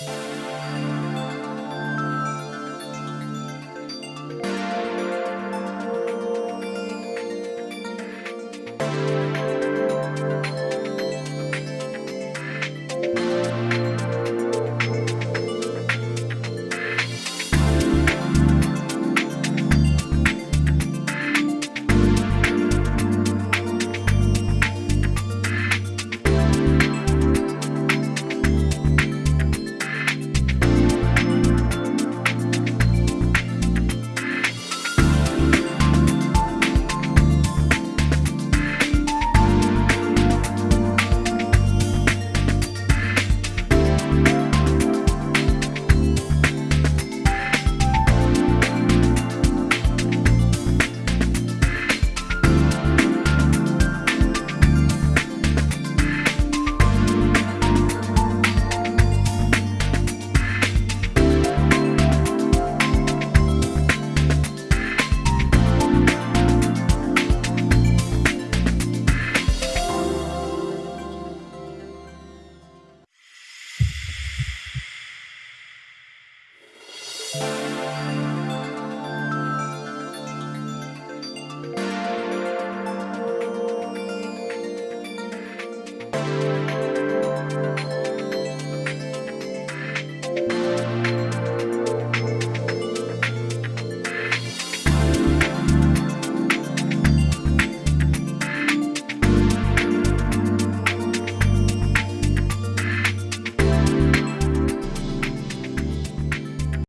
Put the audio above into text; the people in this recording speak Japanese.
you